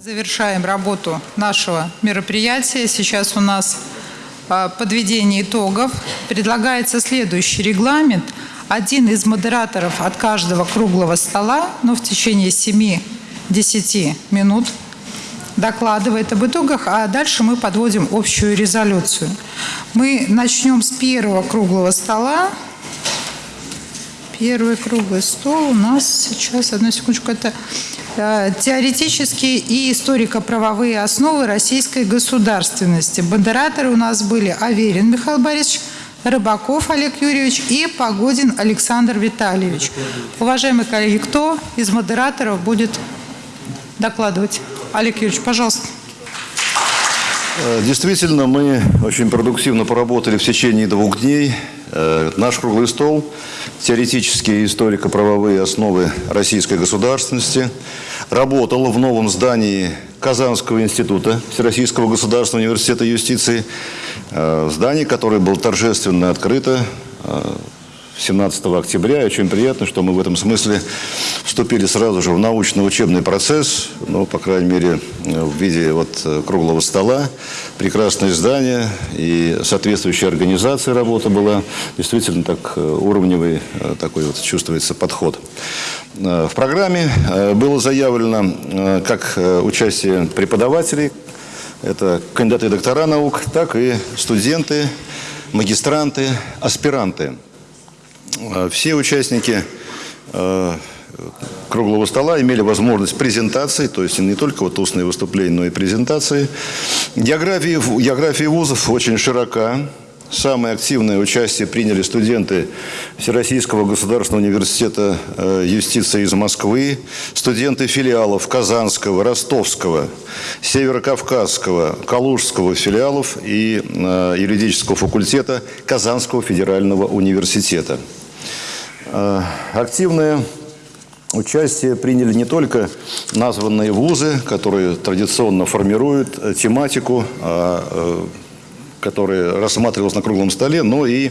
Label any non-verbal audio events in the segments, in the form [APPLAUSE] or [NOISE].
Завершаем работу нашего мероприятия. Сейчас у нас а, подведение итогов. Предлагается следующий регламент. Один из модераторов от каждого круглого стола, но в течение 7-10 минут докладывает об итогах, а дальше мы подводим общую резолюцию. Мы начнем с первого круглого стола. Первый круглый стол у нас сейчас, одну секундочку, это э, теоретические и историко-правовые основы российской государственности. Модераторы у нас были Аверин Михаил Борисович, Рыбаков Олег Юрьевич и Погодин Александр Витальевич. Уважаемые коллеги, кто из модераторов будет докладывать? Олег Юрьевич, пожалуйста. Э, действительно, мы очень продуктивно поработали в течение двух дней. Э, наш круглый стол «Теоретические историко-правовые основы российской государственности» работал в новом здании Казанского института Всероссийского государственного университета юстиции. Э, здание, которое было торжественно открыто 17 октября. И очень приятно, что мы в этом смысле вступили сразу же в научно-учебный процесс, ну, по крайней мере, в виде вот э, круглого стола. Прекрасное здание и соответствующая организация работы была. Действительно так э, уровневый э, такой вот чувствуется подход. В программе было заявлено как участие преподавателей, это кандидаты и доктора наук, так и студенты, магистранты, аспиранты. Э, все участники э, круглого стола имели возможность презентации, то есть не только вот устные выступления, но и презентации. География, география вузов очень широка. Самое активное участие приняли студенты Всероссийского государственного университета э, юстиции из Москвы, студенты филиалов Казанского, Ростовского, Северокавказского, Калужского филиалов и юридического факультета Казанского федерального университета. Э, активное участие приняли не только названные вузы, которые традиционно формируют э, тематику, а, э, которая рассматривалась на круглом столе, но и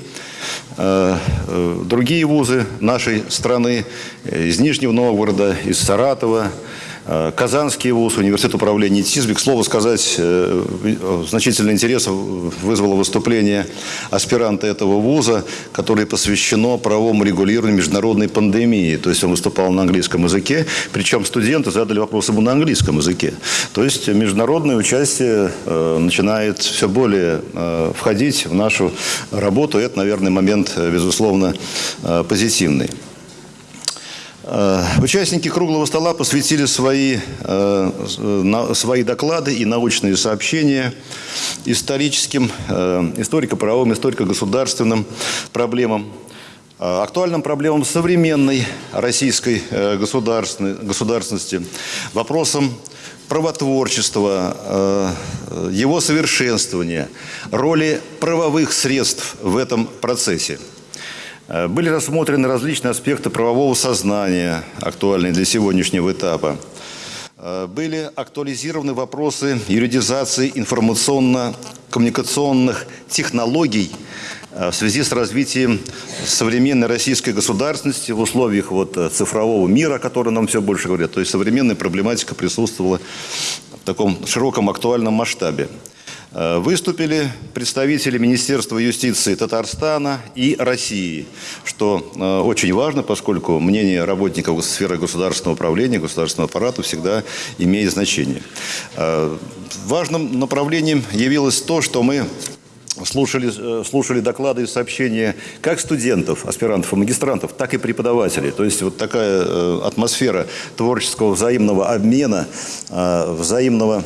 другие вузы нашей страны из Нижнего Новгорода, из Саратова, Э, Казанский вуз, университет управления ТИСБИ. К слову сказать, э, значительный интерес вызвало выступление аспиранта этого вуза, которое посвящено правовому регулированию международной пандемии. То есть он выступал на английском языке, причем студенты задали вопрос ему на английском языке. То есть международное участие э, начинает все более входить в нашу работу. Это, наверное, момент, безусловно, позитивный. Э, участники круглого стола посвятили свои, э, свои доклады и научные сообщения историческим, э, историко-правовым, историко-государственным проблемам, актуальным проблемам современной российской государственности, вопросам правотворчества, его совершенствования, роли правовых средств в этом процессе – Э, были рассмотрены различные аспекты правового сознания, актуальные для сегодняшнего этапа. Э, были актуализированы вопросы юридизации информационно-коммуникационных технологий э, в связи с развитием современной российской государственности в условиях вот цифрового мира, о котором нам все больше говорят. То есть современная проблематика присутствовала в таком широком актуальном масштабе. Э, выступили представители Министерства юстиции Татарстана и России, что э, очень важно, поскольку мнение работников сферы государственного управления, государственного аппарата всегда имеет значение. Э, важным направлением явилось то, что мы слушали, э, слушали доклады и сообщения как студентов, аспирантов и магистрантов, так и преподавателей. То есть вот такая э, атмосфера творческого взаимного обмена, э, взаимного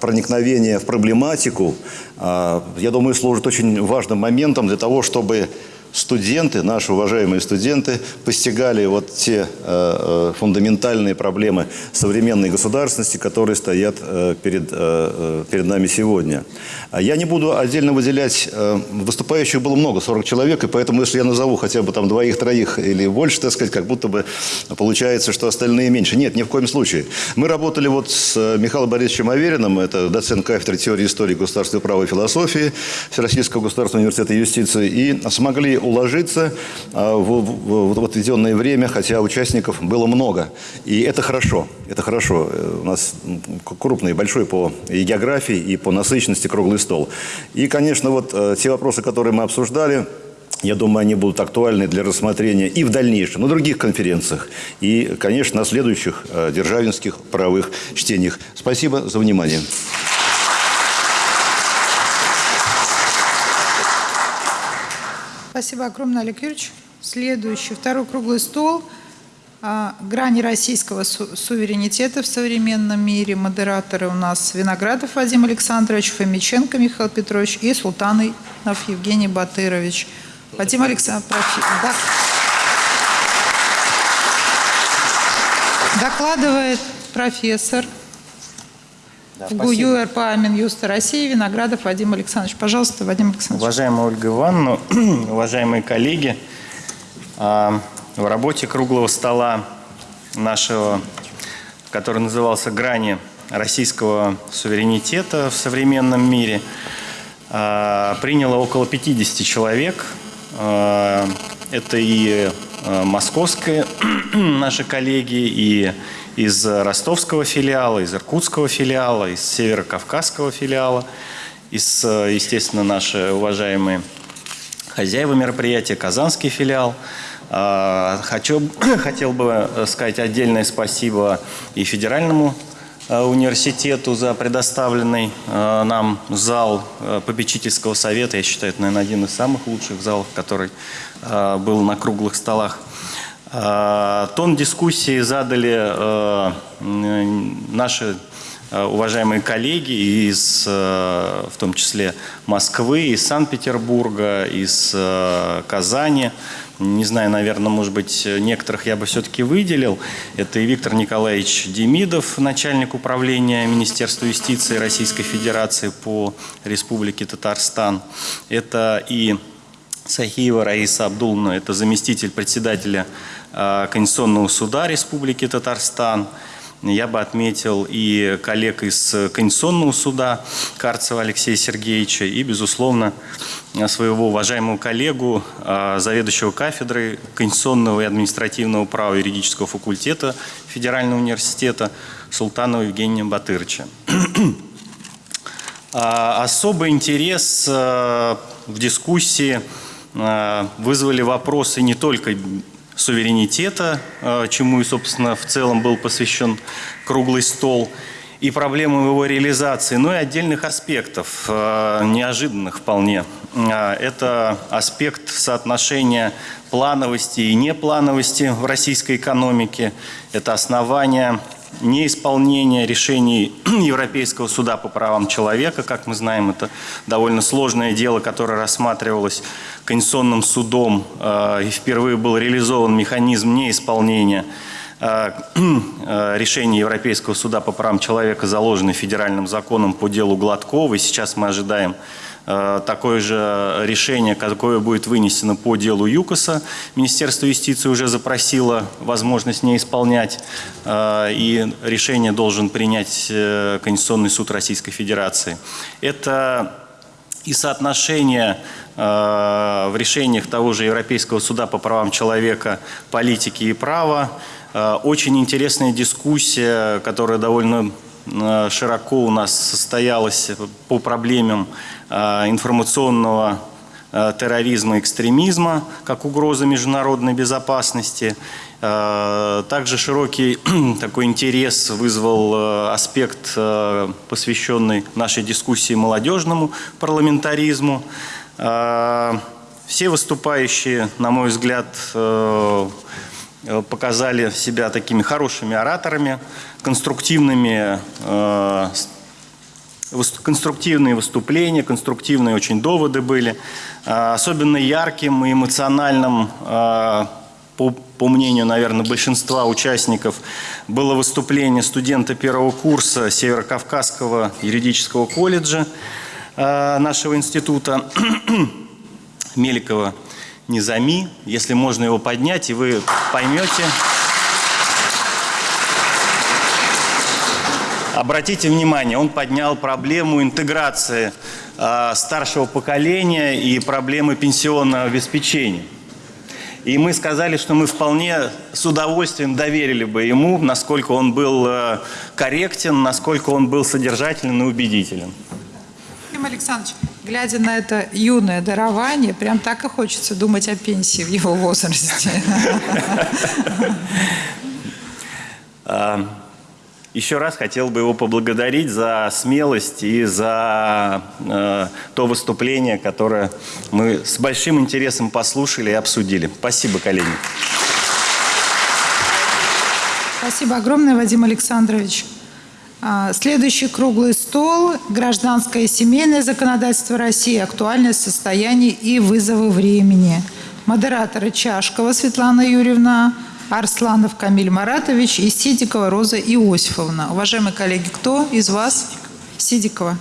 проникновения в проблематику, я думаю, служит очень важным моментом для того, чтобы студенты, наши уважаемые студенты, постигали вот те э, э, фундаментальные проблемы современной государственности, которые стоят э, перед, перед нами сегодня. А я не буду отдельно выделять, выступающих было много, 40 человек, и поэтому, если я назову хотя бы там двоих-троих или больше, так сказать, как будто бы получается, что остальные меньше. Нет, ни в коем случае. Мы работали вот с Михаилом Борисовичем Авериным, это доцент кафедры теории истории государственного права и философии Всероссийского государственного университета юстиции, и смогли уложиться в, в, в отведенное время, хотя участников было много. И это хорошо, это хорошо. У нас крупный, большой по и географии, и по насыщенности круглый стол. И, конечно, вот те вопросы, которые мы обсуждали, я думаю, они будут актуальны для рассмотрения и в дальнейшем, на других конференциях, и, конечно, на следующих э, державинских правовых чтениях. Спасибо за внимание. Спасибо огромное, Олег Юрьевич. Следующий, второй круглый стол а, грани российского су суверенитета в современном мире. Модераторы у нас Виноградов Вадим Александрович, Фомиченко Михаил Петрович и Султанов Евгений Батырович. Вадим Александрович, да. докладывает профессор да, ГУЮ РПА Минюста России Виноградов Вадим Александрович. Пожалуйста, Вадим Александрович. Уважаемая Ольга Ивановна, [CLEARS THROAT] уважаемые коллеги, а, в работе круглого стола нашего, который назывался «Грани российского суверенитета в современном мире», а, приняло около 50 человек – Э, это и московские [CLEARS THROAT] наши коллеги, и из ростовского филиала, из иркутского филиала, из северокавказского филиала, из, э, естественно, наши уважаемые хозяева мероприятия, казанский филиал. Хочу, [COUGHS] хотел бы сказать отдельное спасибо и федеральному Э, университету за предоставленный э, нам зал э, попечительского совета. Я считаю, это, наверное, один из самых лучших залов, который был на круглых столах. Тон дискуссии задали наши уважаемые коллеги из, в том числе, Москвы, из Санкт-Петербурга, из Казани, не знаю, наверное, может быть, некоторых я бы все-таки выделил. Это и Виктор Николаевич Демидов, начальник управления Министерства юстиции Российской Федерации по Республике Татарстан. Это и Сахиева Раиса Абдулна, это заместитель председателя Конституционного суда Республики Татарстан. Я бы отметил и коллег из Конституционного суда Карцева Алексея Сергеевича и, безусловно, своего уважаемого коллегу, а, заведующего кафедрой Конституционного и административного права юридического факультета Федерального университета Султанова Евгения Батырча. [CLEARS THROAT] А, особый интерес а, в дискуссии вызвали вопросы не только суверенитета, чему и, собственно, в целом был посвящен круглый стол, и проблемы его реализации, но и отдельных аспектов, неожиданных вполне. Это аспект соотношения плановости и неплановости в российской экономике. Это основание неисполнения решений [CLEARS THROAT] Европейского суда по правам человека. Как мы знаем, это довольно сложное дело, которое рассматривалось Конституционным судом, э, и впервые был реализован механизм неисполнения э, [CLEARS THROAT] э, решения Европейского суда по правам человека, заложенный федеральным законом по делу Гладкова. И сейчас мы ожидаем такое же решение, какое будет вынесено по делу ЮКОСа. Министерство юстиции уже запросило возможность не исполнять, э, и решение должен принять э, Конституционный суд Российской Федерации. Это и соотношение в решениях того же Европейского суда по правам человека, политики и права. Очень интересная дискуссия, которая довольно широко у нас состоялась по проблемам Э, информационного э, терроризма, экстремизма, как угроза международной безопасности. Э, также широкий [CLEARS THROAT] такой интерес вызвал аспект, посвященный нашей дискуссии молодежному парламентаризму. Все выступающие, на мой взгляд, показали себя такими хорошими ораторами, конструктивными конструктивные выступления, конструктивные очень доводы были. А, особенно ярким и эмоциональным, по, по мнению, наверное, большинства участников, было выступление студента первого курса Северокавказского юридического колледжа нашего института [CLEARS THROAT] Меликова Низами. Если можно его поднять, и вы поймете... Обратите внимание, он поднял проблему интеграции а, старшего поколения и проблемы пенсионного обеспечения. И мы сказали, что мы вполне с удовольствием доверили бы ему, насколько он был э, корректен, насколько он был содержателен и убедителен. Ефим Александрович, глядя на это юное дарование, прям так и хочется думать о пенсии в его возрасте. А, Еще раз хотел бы его поблагодарить за смелость и за э, то выступление, которое мы с большим интересом послушали и обсудили. Спасибо, коллеги. Спасибо огромное, Вадим Александрович. А, Следующий круглый стол – гражданское и семейное законодательство России, актуальное состояние и вызовы времени. Модераторы Чашкова Светлана Юрьевна, Арсланов Камиль Маратович и Сидикова Роза Иосифовна. Уважаемые коллеги, кто из вас? Сидикова.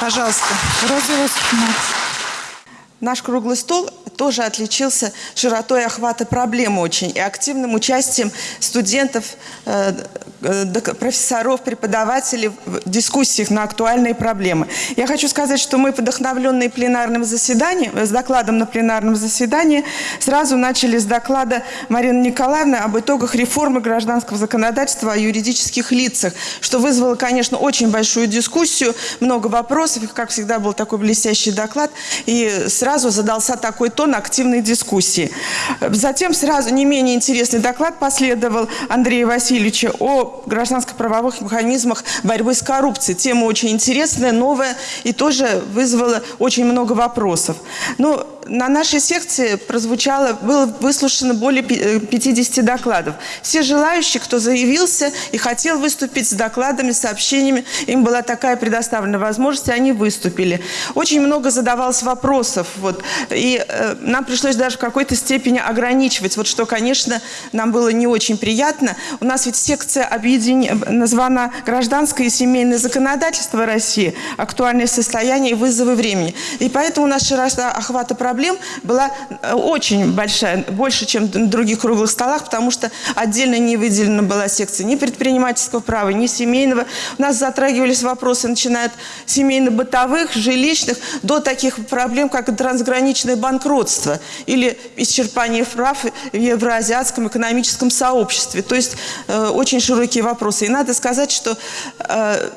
Пожалуйста, Роза Иосифовна. Наш круглый стол тоже отличился широтой охвата проблемы очень и активным участием студентов, э, профессоров, преподавателей в дискуссиях на актуальные проблемы. Я хочу сказать, что мы, вдохновленные пленарным заседанием, э, с докладом на пленарном заседании, сразу начали с доклада Марины Николаевны об итогах реформы гражданского законодательства о юридических лицах, что вызвало, конечно, очень большую дискуссию, много вопросов, как всегда, был такой блестящий доклад, и сразу задался такой тон активной дискуссии. Затем сразу не менее интересный доклад последовал Андрея Васильевича о гражданско-правовых механизмах борьбы с коррупцией. Тема очень интересная, новая и тоже вызвала очень много вопросов. Ну, на нашей секции прозвучало, было выслушано более пи- э, 50 докладов. Все желающие, кто заявился и хотел выступить с докладами, сообщениями, им была такая предоставлена возможность, и они выступили. Очень много задавалось вопросов, вот, и э, нам пришлось даже в какой-то степени ограничивать, вот что, конечно, нам было не очень приятно. У нас ведь секция объедин... названа «Гражданское и семейное законодательство России. Актуальное состояние и вызовы времени». И поэтому у нас широта охвата проблем была э, очень большая, больше, чем на других круглых столах, потому что отдельно не выделена была секция ни предпринимательского права, ни семейного. У нас затрагивались вопросы, начиная от семейно-бытовых, жилищных, до таких проблем, как трансграничное банкротство или исчерпание прав в евроазиатском экономическом сообществе. То есть э, очень широкие вопросы. И надо сказать, что э,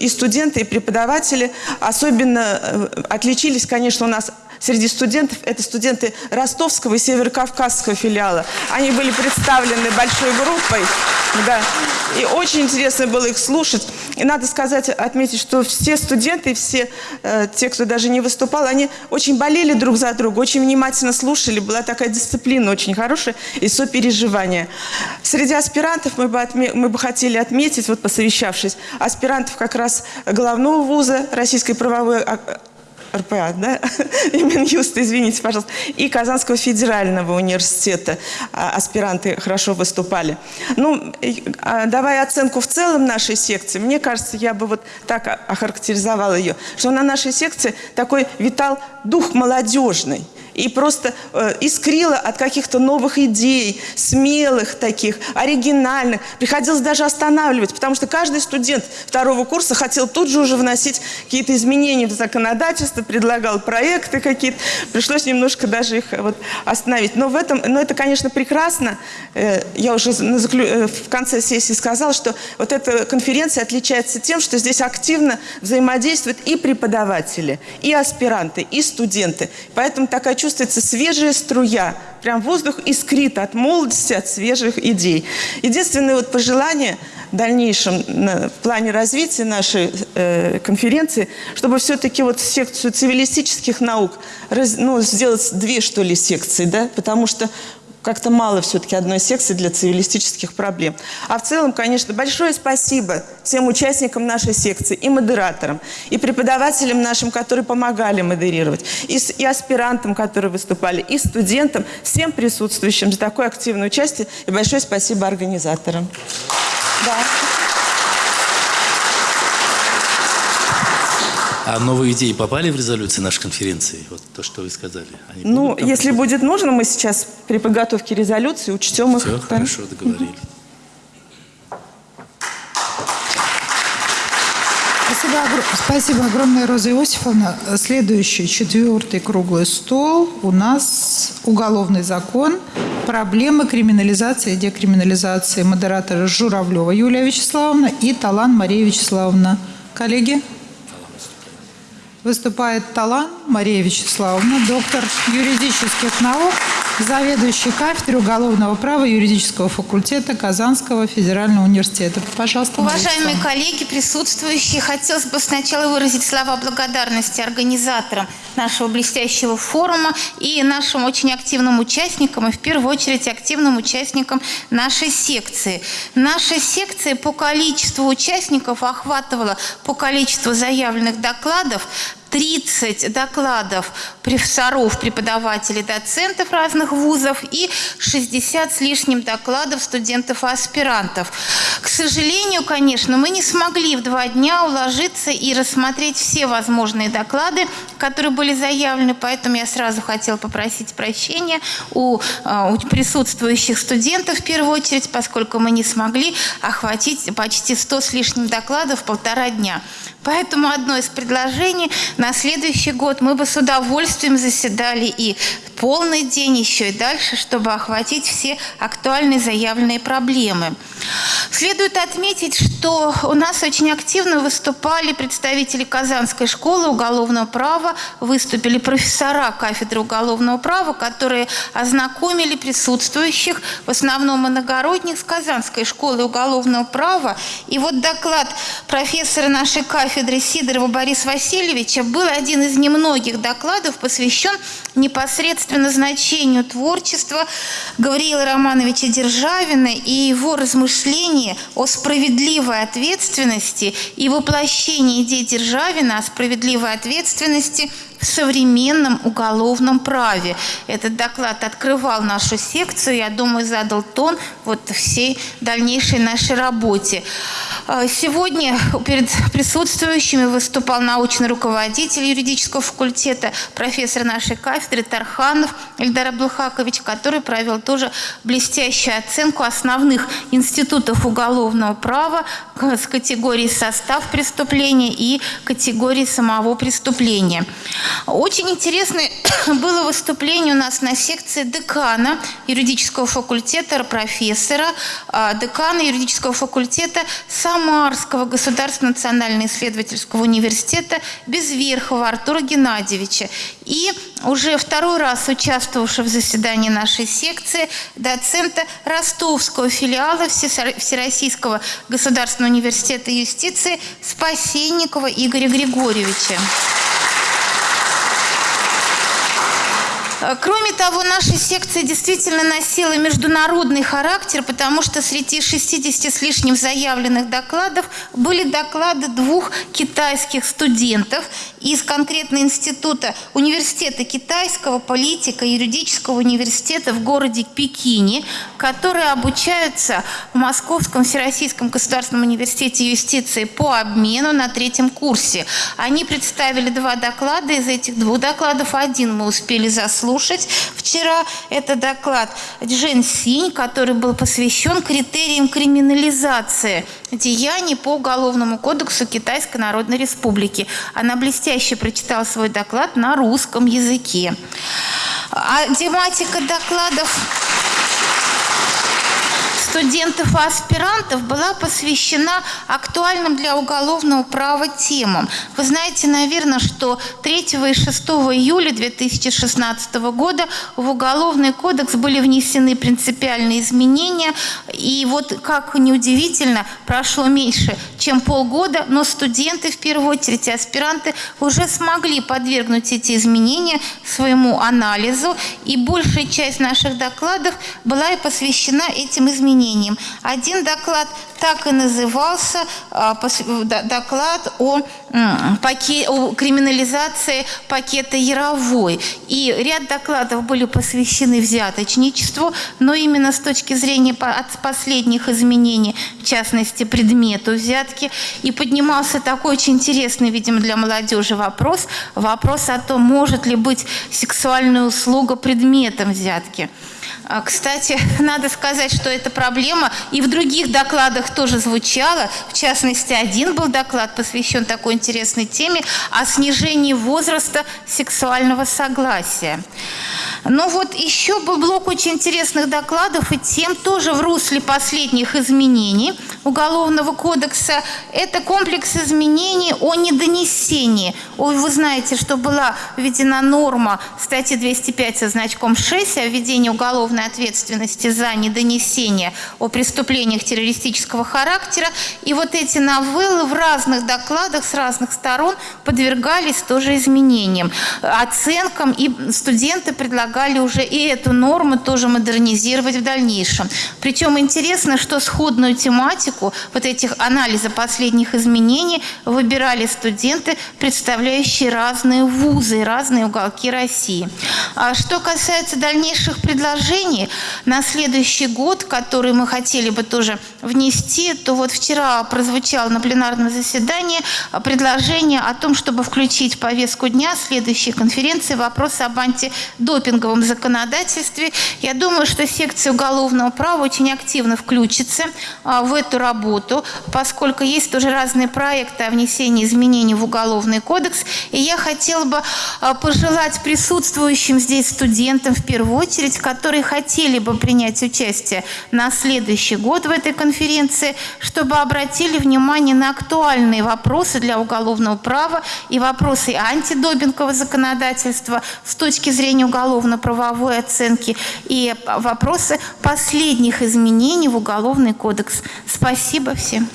и студенты, и преподаватели особенно э, отличились, конечно, у нас среди студентов, это студенты Ростовского и Северокавказского филиала. Они были представлены большой группой, да, и очень интересно было их слушать. И надо сказать, отметить, что все студенты, все э, те, кто даже не выступал, они очень болели друг за друга, очень внимательно слушали, была такая дисциплина очень хорошая и сопереживание. Среди аспирантов мы бы, отме- мы бы хотели отметить, вот посовещавшись, аспирантов как раз главного вуза Российской правовой РПА, да, [LAUGHS] Минюста, извините, пожалуйста, и Казанского федерального университета а, аспиранты хорошо выступали. Ну, а, давая оценку в целом нашей секции, мне кажется, я бы вот так охарактеризовала ее, что на нашей секции такой витал дух молодежный и просто э, искрила от каких-то новых идей, смелых таких, оригинальных. Приходилось даже останавливать, потому что каждый студент второго курса хотел тут же уже вносить какие-то изменения в законодательство, предлагал проекты какие-то. Пришлось немножко даже их вот остановить. Но в этом, но это, конечно, прекрасно. Э, я уже на заклю- э, в конце сессии сказала, что вот эта конференция отличается тем, что здесь активно взаимодействуют и преподаватели, и аспиранты, и студенты. Поэтому такая чувствуется свежая струя, прям воздух искрит от молодости, от свежих идей. Единственное вот пожелание в дальнейшем в плане развития нашей э, конференции, чтобы все-таки вот секцию цивилистических наук ну, сделать две, что ли, секции, да, потому что как-то мало все-таки одной секции для цивилистических проблем. А в целом, конечно, большое спасибо всем участникам нашей секции, и модераторам, и преподавателям нашим, которые помогали модерировать, и, и аспирантам, которые выступали, и студентам, всем присутствующим за такое активное участие. И большое спасибо организаторам. Да. А новые идеи попали в резолюцию нашей конференции? Вот то, что вы сказали. Они Ну, если попадать? будет нужно, мы сейчас при подготовке резолюции учтем их. Все, хорошо, договорились. Спасибо огр- спасибо огромное, Роза Иосифовна. Следующий, четвертый круглый стол. У нас уголовный закон, проблемы криминализации и декриминализации. Модераторы Журавлева Юлия Вячеславовна и Талан Мария Вячеславовна. Коллеги? Выступает Талан Мария Вячеславовна, доктор юридических наук, заведующий кафедрой уголовного права юридического факультета Казанского федерального университета. Пожалуйста, Уважаемые Вячеславовна. коллеги, присутствующие, хотелось бы сначала выразить слова благодарности организаторам нашего блестящего форума и нашим очень активным участникам, и в первую очередь активным участникам нашей секции. Наша секция по количеству участников охватывала по количеству заявленных докладов 30 докладов профессоров, преподавателей, доцентов разных вузов и 60 с лишним докладов студентов и аспирантов. К сожалению, конечно, мы не смогли в два дня уложиться и рассмотреть все возможные доклады, которые были заявлены, поэтому я сразу хотела попросить прощения у, э, у присутствующих студентов в первую очередь, поскольку мы не смогли охватить почти 100 с лишним докладов полтора дня. Поэтому одно из предложений на следующий год мы бы с удовольствием заседали и полный день еще и дальше, чтобы охватить все актуальные заявленные проблемы. Следует отметить, что у нас очень активно выступали представители Казанской школы уголовного права, выступили профессора кафедры уголовного права, которые ознакомили присутствующих, в основном иногородних, с Казанской школы уголовного права. И вот доклад профессора нашей кафедры Сидорова Бориса Васильевича был один из немногих докладов, посвящен непосредственно значению творчества Гавриила Романовича Державина и его размышления о справедливой ответственности и воплощении идей Державина о справедливой ответственности в современном уголовном праве. Этот доклад открывал нашу секцию, я думаю, задал тон вот всей дальнейшей нашей работе. А, Сегодня перед присутствующими выступал научный руководитель юридического факультета, профессор нашей кафедры Тарханов Эльдар Абдулхакович, который провел тоже блестящую оценку основных институтов уголовного права с категории состав преступления и категории самого преступления. Очень интересное [COUGHS] было выступление у нас на секции декана юридического факультета, профессора, а, декана юридического факультета Самарского государственного национального исследовательского университета Безверхова Артура Геннадьевича. И уже второй раз участвовавшего в заседании нашей секции доцента Ростовского филиала Всероссийского государственного университета юстиции Спасенникова Игоря Григорьевича. Э, Кроме того, наша секция действительно носила международный характер, потому что среди 60 с лишним заявленных докладов были доклады двух китайских студентов из конкретно института университета китайского политика юридического университета в городе Пекине, которые обучаются в Московском Всероссийском государственном университете юстиции по обмену на третьем курсе. Они представили два доклада. Из этих двух докладов один мы успели заслушать. Вчера это доклад Джен Синь, который был посвящен критериям криминализации деяний по Уголовному кодексу Китайской Народной Республики. Она блестяще прочитала свой доклад на русском языке. А тематика докладов студентов и аспирантов была посвящена актуальным для уголовного права темам. Вы знаете, наверное, что 3 и 6 июля 2016 года в Уголовный кодекс были внесены принципиальные изменения. И вот, как неудивительно, прошло меньше, чем полгода, но студенты, в первую очередь, аспиранты уже смогли подвергнуть эти изменения своему анализу. И большая часть наших докладов была и посвящена этим изменениям. Один доклад так и назывался а, д- доклад о, м, паке- о криминализации пакета Яровой. И ряд докладов были посвящены взяточничеству, но именно с точки зрения от последних изменений, в частности, предмету взятки, и поднимался такой очень интересный, видимо, для молодежи вопрос, вопрос о том, может ли быть сексуальная услуга предметом взятки. А, Кстати, [LAUGHS] надо сказать, что эта проблема и в других докладах тоже звучала. В частности, один был доклад, посвящен такой интересной теме о снижении возраста сексуального согласия. Ну вот еще был блок очень интересных докладов и тем тоже в русле последних изменений Уголовного кодекса. Это комплекс изменений о недонесении. Ой, вы знаете, что была введена норма статьи 205 со значком 6 о введении уголовной ответственности за недонесение о преступлениях террористического характера. И вот эти новеллы в разных докладах с разных сторон подвергались тоже изменениям, оценкам, и студенты предлагали уже и эту норму тоже модернизировать в дальнейшем. Причем интересно, что сходную тематику вот этих анализа последних изменений выбирали студенты, представляющие разные вузы, разные уголки России. А что касается дальнейших предложений на следующий год, которые мы хотели бы тоже внести, то вот вчера прозвучало на пленарном заседании предложение о том, чтобы включить в повестку дня следующей конференции вопрос об антидопинговом законодательстве. Я думаю, что секция уголовного права очень активно включится а, в эту работу, поскольку есть тоже разные проекты о внесении изменений в Уголовный кодекс. И я хотела бы а, пожелать присутствующим здесь студентам в первую очередь, которые хотели бы принять участие на следующий год в этой конференции, чтобы обратили внимание на актуальные вопросы для уголовного права и вопросы антидопингового законодательства с точки зрения уголовно-правовой оценки и вопросы последних изменений в Уголовный кодекс. Спасибо всем.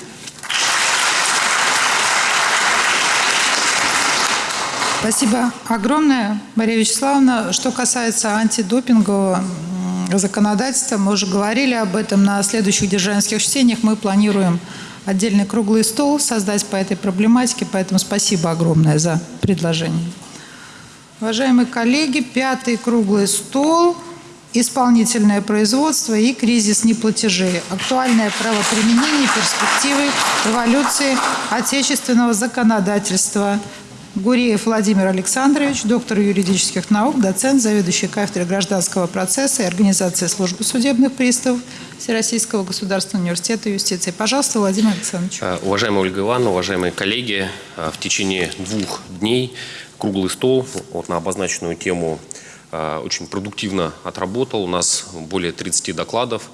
Спасибо огромное, Мария Вячеславовна. Что касается антидопингового законодательства, мы уже говорили об этом на следующих державинских чтениях. Мы планируем отдельный круглый стол создать по этой проблематике, поэтому спасибо огромное за предложение. Уважаемые коллеги, пятый круглый стол «Исполнительное производство и кризис неплатежей. Актуальное правоприменение, перспективы эволюции отечественного законодательства». Гуреев Владимир Александрович, доктор юридических наук, доцент, заведующий кафедрой гражданского процесса и организации службы судебных приставов Всероссийского государственного университета юстиции. Пожалуйста, Владимир Александрович. Э, Уважаемая Ольга Ивановна, уважаемые коллеги, э, в течение двух дней круглый стол вот на обозначенную тему э, очень продуктивно отработал. У нас более 30 докладов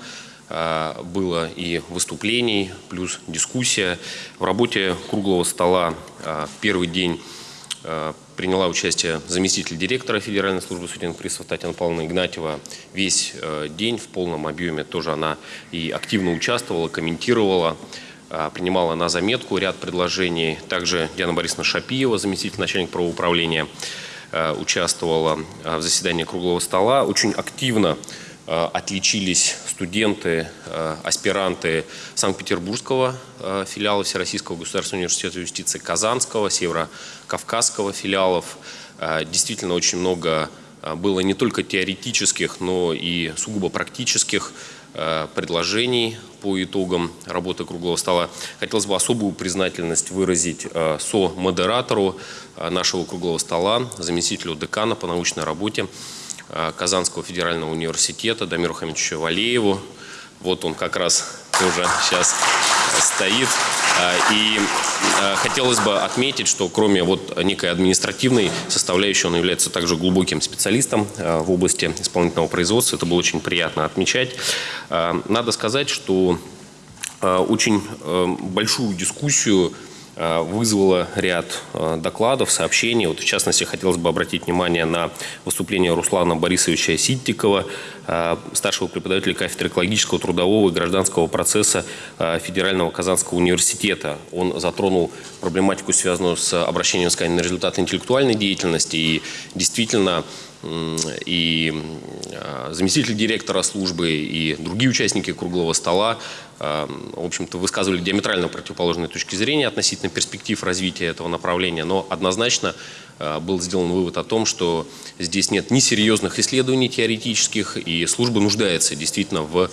было и выступлений, плюс дискуссия. В работе круглого стола первый день приняла участие заместитель директора Федеральной службы судебных приставов Татьяна Павловна Игнатьева. Весь день в полном объеме тоже она и активно участвовала, комментировала принимала на заметку ряд предложений. Также Диана Борисовна Шапиева, заместитель начальника правоуправления, участвовала в заседании круглого стола. Очень активно отличились студенты, аспиранты Санкт-Петербургского филиала Всероссийского государственного университета юстиции, Казанского, Северо-Кавказского филиалов. Действительно очень много было не только теоретических, но и сугубо практических предложений по итогам работы круглого стола. Хотелось бы особую признательность выразить со-модератору нашего круглого стола, заместителю декана по научной работе Казанского федерального университета Дамиру Хамидовичу Валееву. Вот он как раз тоже сейчас стоит. И хотелось бы отметить, что кроме вот некой административной составляющей, он является также глубоким специалистом в области исполнительного производства. Это было очень приятно отмечать. Надо сказать, что очень большую дискуссию Э, вызвало ряд э, докладов, сообщений. Вот, в частности, хотелось бы обратить внимание на выступление Руслана Борисовича Ситтикова, э, старшего преподавателя кафедры экологического, трудового и гражданского процесса Федерального Казанского университета. Он затронул проблематику, связанную с обращением с на результаты интеллектуальной деятельности. И действительно, и заместитель директора службы, и другие участники круглого стола Эм, в общем-то, высказывали диаметрально противоположные точки зрения относительно перспектив развития этого направления, но однозначно э, был сделан вывод о том, что здесь нет ни серьезных исследований теоретических, и служба нуждается действительно в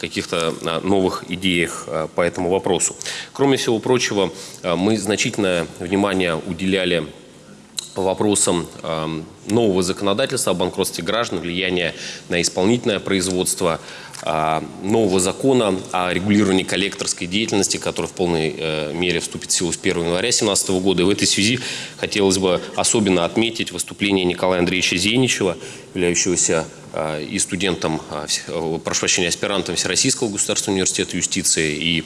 каких-то новых идеях по этому вопросу. Кроме всего прочего, мы значительное внимание уделяли по вопросам э, нового законодательства о банкротстве граждан, влияния на исполнительное производство, э, нового закона о регулировании коллекторской деятельности, который в полной э, мере вступит в силу с 1 января 2017 года. И в этой связи хотелось бы особенно отметить выступление Николая Андреевича Зеничева, являющегося э, и студентом, э, прошу прощения, аспирантом Всероссийского государственного университета юстиции и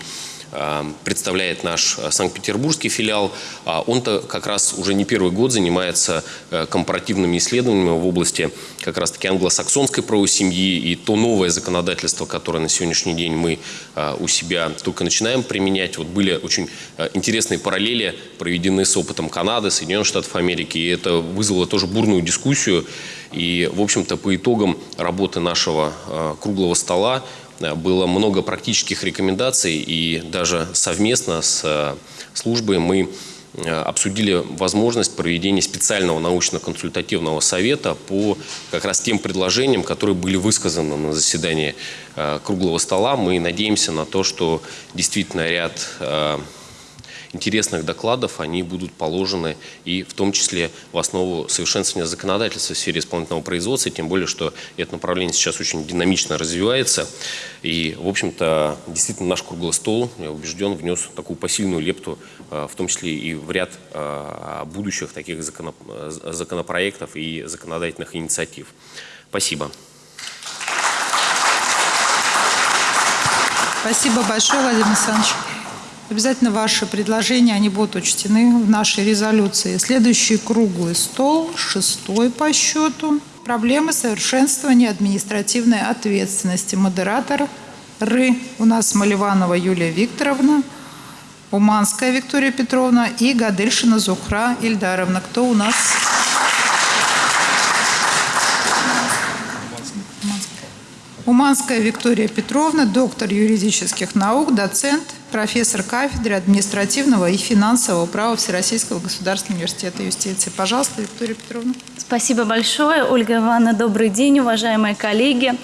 представляет наш э, Санкт-Петербургский филиал. А Он-то как раз уже не первый год занимается э, компаративными исследованиями в области как раз-таки англосаксонской правовой семьи и то новое законодательство, которое на сегодняшний день мы э, у себя только начинаем применять. Вот были очень интересные параллели проведены с опытом Канады, Соединенных Штатов Америки, и это вызвало тоже бурную дискуссию. И, в общем-то, по итогам работы нашего круглого стола было много практических рекомендаций, и даже совместно с э, службой мы э, обсудили возможность проведения специального научно-консультативного совета по как раз тем предложениям, которые были высказаны на заседании э, круглого стола. Мы надеемся на то, что действительно ряд интересных докладов, они будут положены и в том числе в основу совершенствования законодательства в сфере исполнительного производства, тем более, что это направление сейчас очень динамично развивается. И, в общем-то, действительно наш круглый стол, я убежден, внес такую посильную лепту, э, в том числе и в ряд э, будущих таких э, законопроектов и законодательных инициатив. Спасибо. Спасибо большое, Владимир Александрович. Обязательно ваши предложения, они будут учтены в нашей резолюции. Следующий круглый стол, шестой по счету. Проблемы совершенствования административной ответственности. Модератор Ры. У нас Маливанова Юлия Викторовна, Уманская Виктория Петровна и Гадельшина Зухра Ильдаровна. Кто у нас? Уманская Виктория Петровна, доктор юридических наук, доцент, профессор кафедры административного и финансового права Всероссийского государственного университета юстиции. Пожалуйста, Виктория Петровна. Спасибо большое, Ольга Ивановна. Добрый день, уважаемые коллеги.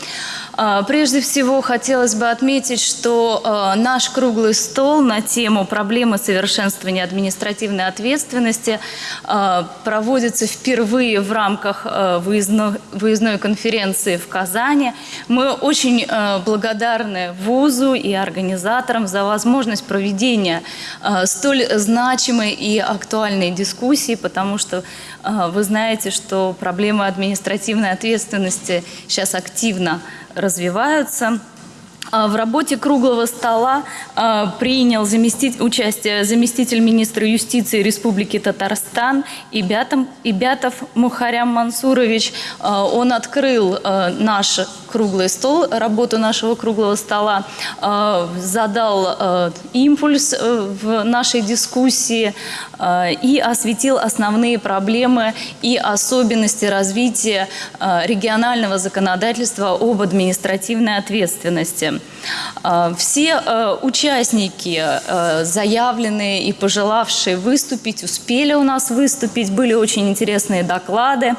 А, Прежде всего, хотелось бы отметить, что а, наш круглый стол на тему проблемы совершенствования административной ответственности а, проводится впервые в рамках выездно- выездной конференции в Казани. Мы очень благодарны ВУЗу и организаторам за возможность проведения а, столь значимой и актуальной дискуссии, потому что а, вы знаете, что проблемы административной ответственности сейчас активно развиваются. А, В работе круглого стола а, принял заместить, участие заместитель министра юстиции Республики Татарстан Ибятом, Ибятов Мухарям Мансурович. А, Он открыл наш круглый стол, работу нашего круглого стола, задал импульс э, в нашей дискуссии и осветил основные проблемы и особенности развития регионального законодательства об административной ответственности. А, Все э, участники, э, заявленные и пожелавшие выступить, успели у нас выступить, были очень интересные доклады.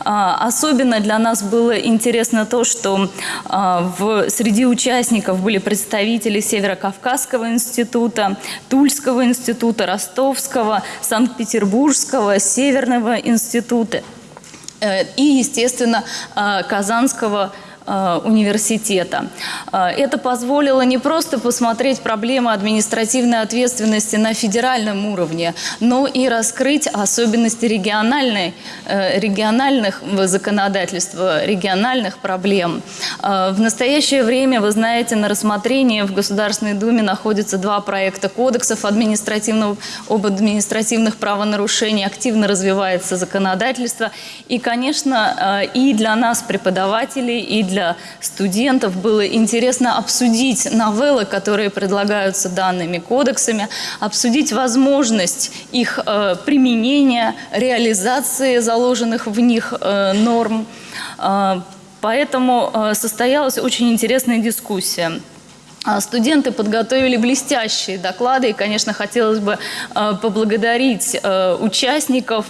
А, Особенно для нас было интересно то, что а, в, среди участников были представители Северо-Кавказского института, Тульского института, Ростовского, Санкт-Петербургского, Северного института э, и, естественно, Казанского э, университета. Э, Это позволило не просто посмотреть проблемы административной ответственности на федеральном уровне, но и раскрыть особенности региональной, э, региональных законодательства, региональных проблем. Э, В настоящее время, вы знаете, на рассмотрении в Государственной Думе находятся два проекта кодексов административного, об административных правонарушениях. Активно развивается законодательство. И, конечно, э, и для нас, преподавателей, и для студентов было интересно обсудить новеллы, которые предлагаются данными кодексами, обсудить возможность их э, применения, реализации заложенных в них э, норм. Э, Поэтому состоялась очень интересная дискуссия. А, Студенты подготовили блестящие доклады, и, конечно, хотелось бы э, поблагодарить э, участников.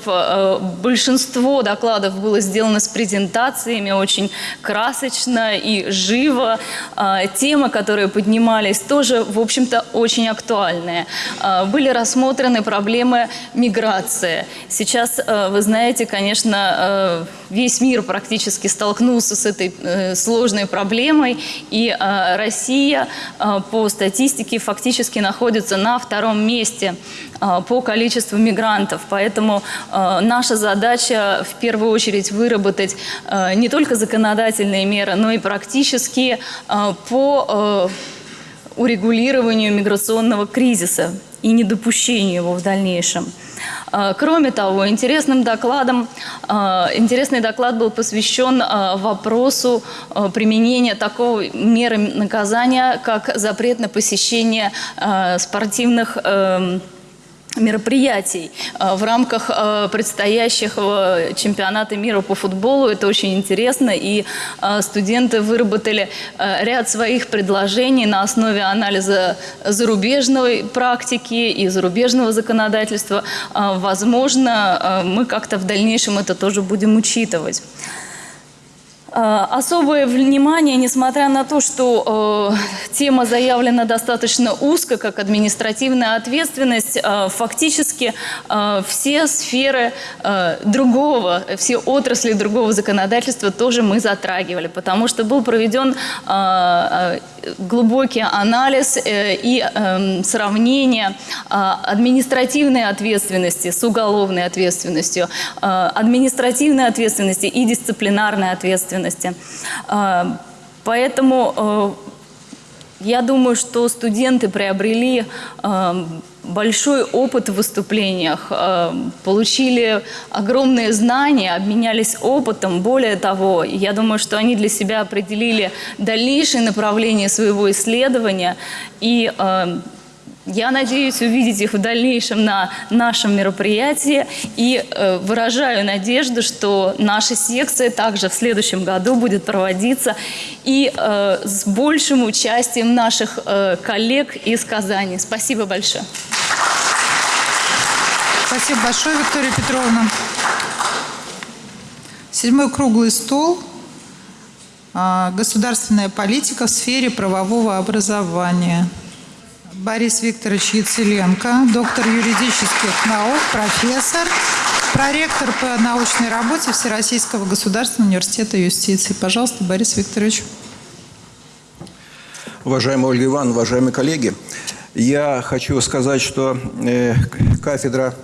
Большинство докладов было сделано с презентациями, очень красочно и живо. А, Темы, которые поднимались, тоже, в общем-то, очень актуальные. А, Были рассмотрены проблемы миграции. Сейчас, вы знаете, конечно, весь мир практически столкнулся с этой э, сложной проблемой, и Россия по статистике фактически находится на втором месте э, по количеству мигрантов. Поэтому э, наша задача в первую очередь выработать э, не только законодательные меры, но и практические э, по э, урегулированию миграционного кризиса и недопущению его в дальнейшем. А, Кроме того, интересным докладом, а, интересный доклад был посвящен а, вопросу применения такой меры наказания, как запрет на посещение спортивных эм, мероприятий э, в рамках э, предстоящих э, чемпионата мира по футболу. Это очень интересно, и студенты выработали ряд своих предложений на основе анализа зарубежной практики и зарубежного законодательства. Возможно, мы как-то в дальнейшем это тоже будем учитывать. Э, Особое внимание, несмотря на то, что э, тема заявлена достаточно узко, как административная ответственность, э, фактически э, все сферы э, другого, все отрасли другого законодательства тоже мы затрагивали, потому что был проведен э, э, глубокий анализ э, и э, сравнение э, административной ответственности с уголовной ответственностью, э, административной ответственности и дисциплинарной ответственности. Э, Поэтому э, я думаю, что студенты приобрели э, большой опыт в выступлениях, э, получили огромные знания, обменялись опытом. Более того, я думаю, что они для себя определили дальнейшее направление своего исследования. И я надеюсь увидеть их в дальнейшем на нашем мероприятии и э, выражаю надежду, что наша секция также в следующем году будет проводиться и э, с большим участием наших э, коллег из Казани. Спасибо большое. Спасибо большое, Виктория Петровна. Седьмой круглый стол. А, Государственная политика в сфере правового образования. Борис Викторович Яцеленко, доктор юридических наук, профессор, проректор по научной работе Всероссийского государственного университета юстиции. Пожалуйста, Борис Викторович. Уважаемая Ольга Ивановна, уважаемые коллеги, я хочу сказать, что э, кафедра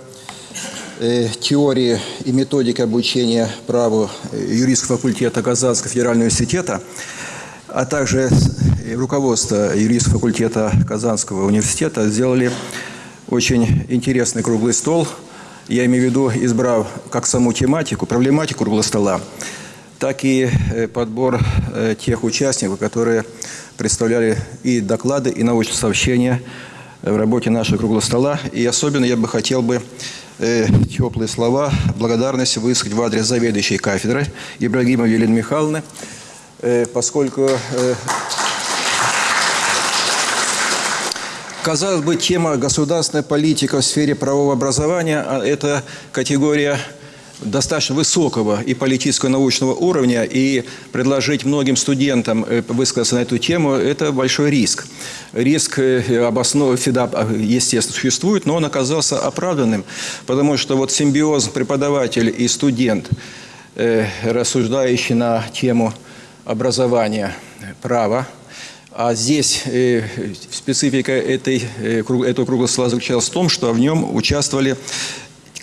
э, теории и методики обучения праву э, юридического факультета Казанского федерального университета, а также руководство юридического факультета Казанского университета сделали очень интересный круглый стол. Я имею в виду, избрав как саму тематику, проблематику круглого стола, так и э, подбор э, тех участников, которые представляли и доклады, и научные сообщения в работе нашего круглого стола. И особенно я бы хотел бы э, теплые слова благодарности высказать в адрес заведующей кафедры Ибрагимовой Елены Михайловны, поскольку Казалось бы, тема государственная политика в сфере правового образования а – это категория достаточно высокого и политического научного уровня, и предложить многим студентам э, высказаться на эту тему – это большой риск. Риск э, обоснов... э, естественно, существует, но он оказался оправданным, потому что вот симбиоз преподаватель и студент, рассуждающий на тему образования, права, а здесь э, специфика этой, э, этого круглого стола заключалась в том, что в нем участвовали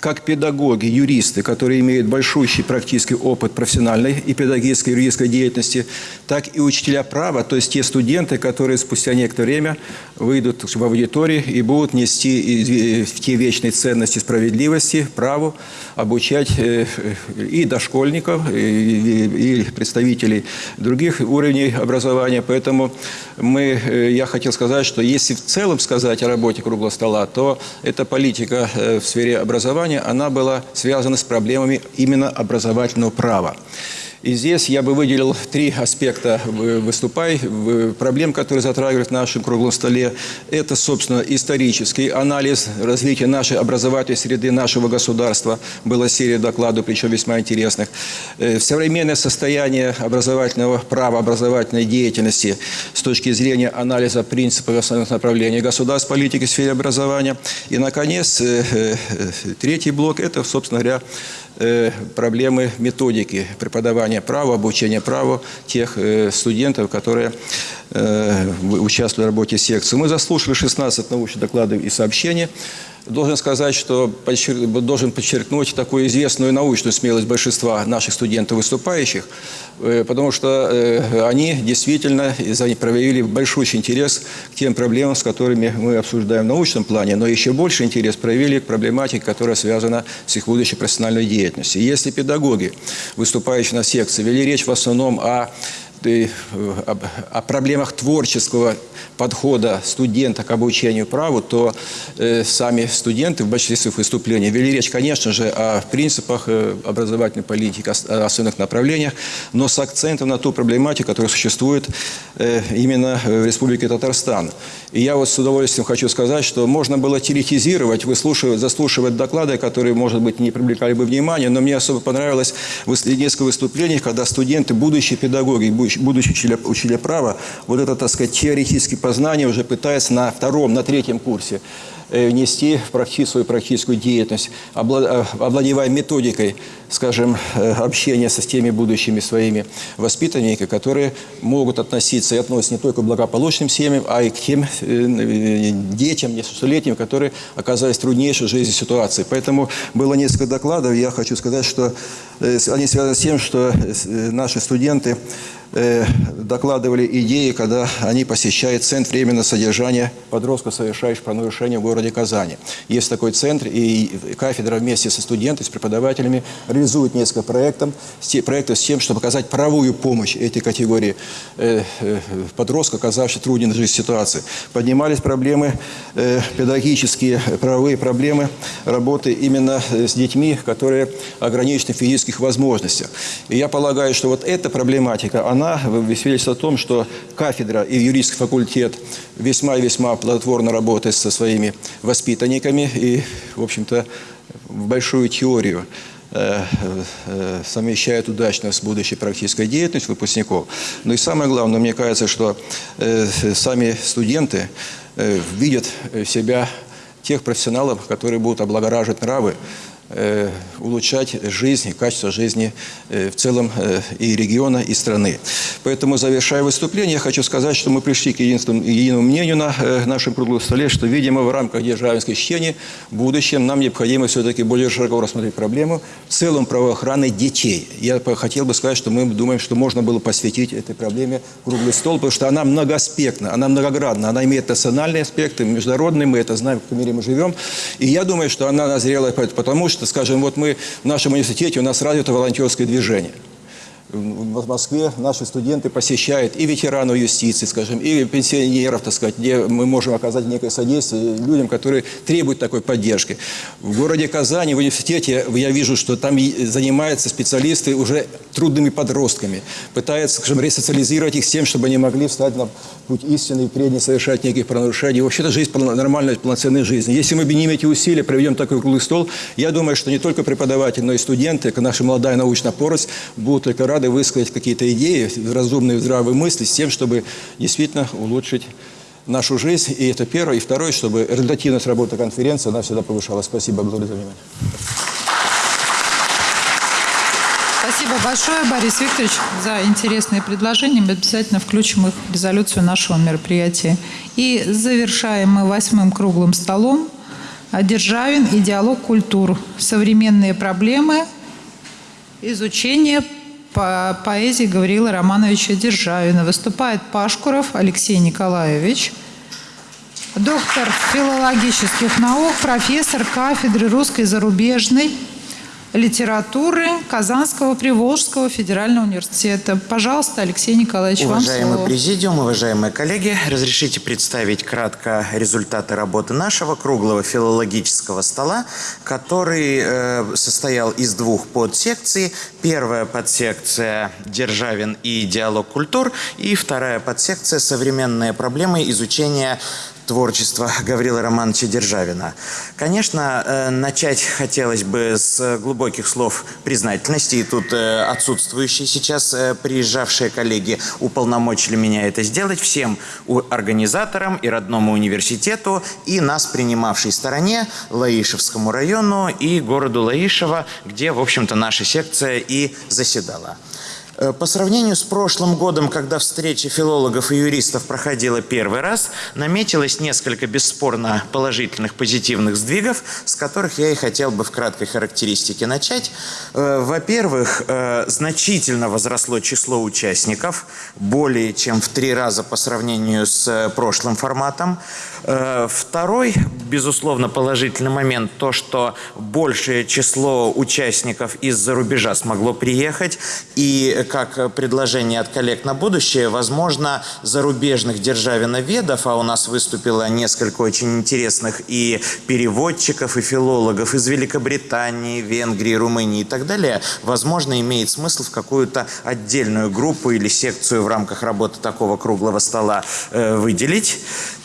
как педагоги, юристы, которые имеют большущий практический опыт профессиональной и педагогической, и юридической деятельности, так и учителя права, то есть те студенты, которые спустя некоторое время выйдут в аудитории и будут нести те вечные ценности справедливости, праву, обучать э, и дошкольников, и, представителей других уровней образования. Поэтому мы, э, я хотел сказать, что если в целом сказать о работе круглого стола, то эта политика э, в сфере образования, она была связана с проблемами именно образовательного права. И здесь я бы выделил три аспекта выступай, проблем, которые затрагивают в нашем круглом столе. Это, собственно, исторический анализ развития нашей образовательной среды, нашего государства. Была серия докладов, причем весьма интересных. Э, современное состояние образовательного права, образовательной деятельности с точки зрения анализа принципов основных направлений государственной политики в сфере образования. И, наконец, э, э, третий блок – это, собственно говоря, проблемы методики преподавания права, обучения праву тех э, студентов, которые э, участвуют в работе секции. Мы заслушали 16 научных докладов и сообщений. Должен сказать, что должен подчеркнуть такую известную научную смелость большинства наших студентов выступающих, э, потому что э, они действительно проявили большущий интерес к тем проблемам, с которыми мы обсуждаем в научном плане, но еще больше интерес проявили к проблематике, которая связана с их будущей профессиональной деятельностью. Если педагоги, выступающие на секции, вели речь в основном о Э, о проблемах творческого подхода студента к обучению праву, то э, сами студенты в большинстве своих выступлений вели речь, конечно же, о принципах э, образовательной политики, о основных направлениях, но с акцентом на ту проблематику, которая существует именно в Республике Татарстан. И я вот с удовольствием хочу сказать, что можно было теоретизировать, выслушивать, заслушивать доклады, которые, может быть, не привлекали бы внимания, но мне особо понравилось несколько выступлений, когда студенты, будущие педагоги, будущие учителя, учителя права, вот это, так сказать, теоретические познания уже пытаются на втором, на третьем курсе Э, внести в практи свою практическую деятельность, э, овладевая методикой, скажем, э, общения со теми будущими своими воспитанниками, которые могут относиться и относятся не только к благополучным семьям, а и к тем детям, несовершеннолетним, которые оказались в труднейшей жизни ситуации. Поэтому было несколько докладов, я хочу сказать, что они связаны с тем, что наши студенты докладывали идеи, когда они посещают Центр временного содержания подростков, совершающих правонарушения в городе Казани. Есть такой центр, и кафедра вместе со студентами, с преподавателями реализует несколько проектов, проектов с тем, чтобы оказать правовую помощь этой категории э, э, подростков, оказавшихся трудной жизнь ситуации. Поднимались проблемы, э, педагогические правовые проблемы работы именно с детьми, которые ограничены в физических возможностях. И я полагаю, что вот эта проблематика, она свидетельствует о том, что кафедра и юридический факультет весьма и весьма плодотворно работает со своими воспитанниками и, в общем-то, в большую теорию э, э, совмещает удачно с будущей практической деятельностью выпускников. Но и самое главное, мне кажется, что э, сами студенты видят себя тех профессионалов, которые будут облагораживать нравы улучшать жизнь, качество жизни э, в целом э, и региона, и страны. Поэтому, завершая выступление, я хочу сказать, что мы пришли к единому мнению на нашем круглом столе, что, видимо, в рамках державинской чтения в будущем нам необходимо все-таки более широко рассмотреть проблему в целом правоохраны детей. Я хотел бы сказать, что мы думаем, что можно было посвятить этой проблеме круглый стол, потому что она многоаспектна, она многоградна, она имеет национальные аспекты, международные, мы это знаем, в каком мире мы живем. И я думаю, что она назрела потому, что что, скажем, вот мы в нашем университете, у нас развито волонтерское движение – в Москве наши студенты посещают и ветеранов юстиции, скажем, и пенсионеров, так сказать, где мы можем оказать некое содействие людям, которые требуют такой поддержки. В городе Казани, в университете, я вижу, что там занимаются специалисты уже трудными подростками, пытаются, скажем, ресоциализировать их с тем, чтобы они могли встать на путь истины и не совершать никаких правонарушений. Вообще-то жизнь нормальной, полноценной жизни. Если мы объединим эти усилия, проведем такой круглый стол, я думаю, что не только преподаватели, но и студенты, наша молодая научная порость будут только рады высказать какие-то идеи, разумные, здравые мысли с тем, чтобы действительно улучшить нашу жизнь. И это первое. И второе, чтобы результативность работы конференции, она всегда повышалась. Спасибо, благодарю за внимание. Спасибо большое, Борис Викторович, за интересные предложения. Мы обязательно включим их в резолюцию нашего мероприятия. И завершаем мы восьмым круглым столом «Державин и диалог культур. Современные проблемы. Изучение по поэзии Гавриила Романовича Державина. Выступает Пашкуров Алексей Николаевич, доктор филологических наук, профессор кафедры русской зарубежной литературы Казанского Приволжского федерального университета. Пожалуйста, Алексей Николаевич, вам Уважаемый слово. президиум, уважаемые коллеги, разрешите представить кратко результаты работы нашего круглого филологического стола, который э, состоял из двух подсекций. Первая подсекция «Державин и диалог культур» и вторая подсекция «Современные проблемы изучения творчества Гаврила Романовича Державина. Конечно, э, начать хотелось бы с глубоких слов признательности. И тут э, отсутствующие сейчас э, приезжавшие коллеги уполномочили меня это сделать. Всем организаторам и родному университету, и нас, принимавшей стороне, Лаишевскому району и городу Лаишево, где, в общем-то, наша секция и заседала. Э, По сравнению с прошлым годом, когда встреча филологов и юристов проходила первый раз, наметилось несколько бесспорно положительных, позитивных сдвигов, с которых я и хотел бы в краткой характеристике начать. Э, Во-первых, э, значительно возросло число участников, более чем в три раза по сравнению с прошлым форматом. Второй, безусловно, положительный момент, то, что большее число участников из-за рубежа смогло приехать, и как предложение от коллег на будущее, возможно, зарубежных державиноведов, а у нас выступило несколько очень интересных и переводчиков, и филологов из Великобритании, Венгрии, Румынии и так далее, возможно, имеет смысл в какую-то отдельную группу или секцию в рамках работы такого круглого стола э, выделить.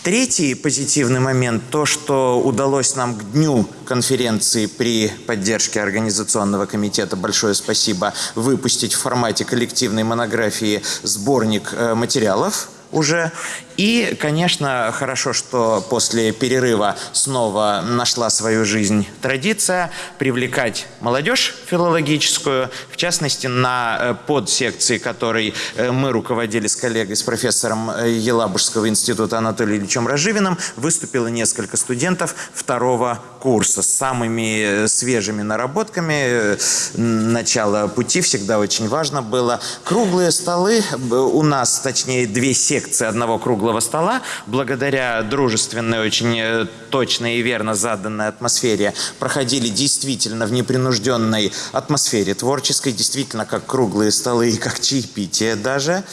Третий позитивный момент – то, что удалось нам к дню конференции при поддержке Организационного комитета, большое спасибо, выпустить в формате коллективной монографии сборник э, материалов уже. И, конечно, хорошо, что после перерыва снова нашла свою жизнь традиция привлекать молодежь филологическую, в частности, на э, подсекции, которой э, мы руководили с коллегой, с профессором э, Елабужского института Анатолием Ильичем Разживиным, выступило несколько студентов второго курса с самыми свежими наработками начала пути. Всегда очень важно было. Круглые столы у нас, точнее, две секции одного круглого стола, благодаря дружественной, очень э, точной и верно заданной атмосфере, проходили действительно в непринужденной атмосфере творческой, действительно как круглые столы и как чаепитие даже.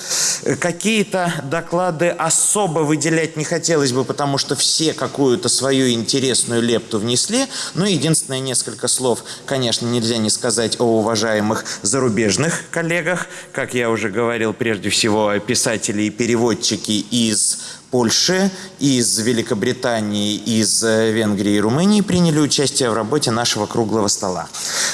Э, Какие-то доклады особо выделять не хотелось бы, потому что все какую-то свою интересную лепту внесли. Но единственное несколько слов, конечно, нельзя не сказать о уважаемых зарубежных коллегах. Как я уже говорил, прежде всего писатели и переводчики из Польши, из Великобритании, из э, Венгрии и Румынии приняли участие в работе нашего круглого стола.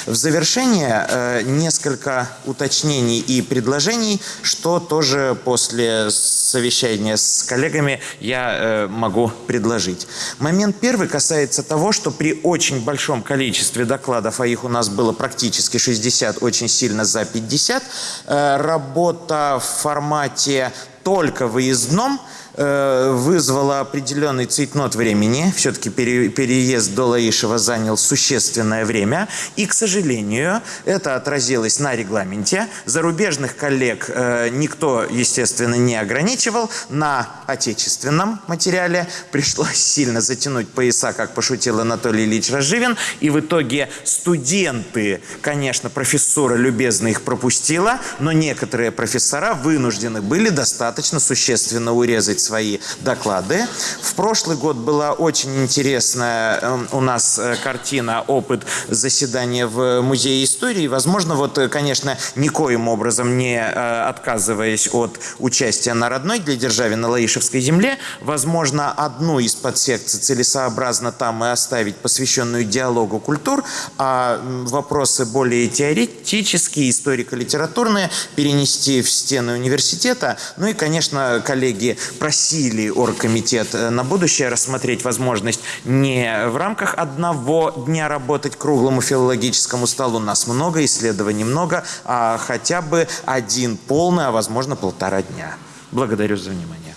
В завершение э, несколько уточнений и предложений, что тоже после совещания с коллегами я э, могу предложить. Момент первый касается того, что при очень большом количестве докладов, а их у нас было практически 60, очень сильно за 50, э, работа в формате только выездном э, вызвала определенный цейтнот времени. Все-таки пере- переезд до Лаишева занял существенное время. И, к сожалению, это отразилось на регламенте. Зарубежных коллег э, никто, естественно, не ограничивал. На отечественном материале пришлось сильно затянуть пояса, как пошутил Анатолий Ильич Разживин. И в итоге студенты, конечно, профессура любезно их пропустила, но некоторые профессора вынуждены были достаточно существенно урезать свои доклады. В прошлый год была очень интересная э, у нас э, картина, опыт заседания в Музее истории. Возможно, вот, э, конечно, никоим образом не э, отказываясь от участия на родной для державы на Лаишевской земле, возможно, одну из подсекций целесообразно там и оставить, посвященную диалогу культур, а вопросы более теоретические, историко-литературные перенести в стены университета. Ну и, конечно, коллеги просили оргкомитет э, на будущее рассмотреть возможность не в рамках одного дня работать круглому филологическому столу, нас много, исследований много, а хотя бы один полный, а возможно полтора дня. Благодарю за внимание.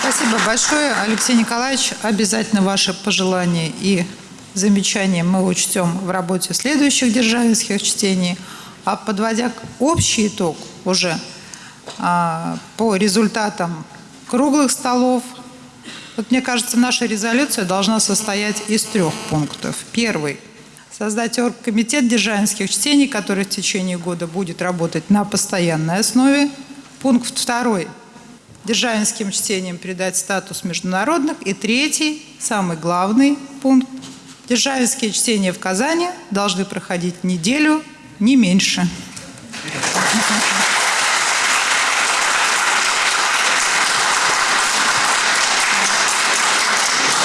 Спасибо большое, Алексей Николаевич. Обязательно ваши пожелания и замечания мы учтем в работе следующих державинских чтений. А подводя общий итог уже по результатам круглых столов, Вот мне кажется, наша резолюция должна состоять из трех пунктов. Первый – создать оргкомитет дизайнских чтений, который в течение года будет работать на постоянной основе. Пункт второй – державинским чтениям придать статус международных. И третий, самый главный пункт – державинские чтения в Казани должны проходить неделю, не меньше.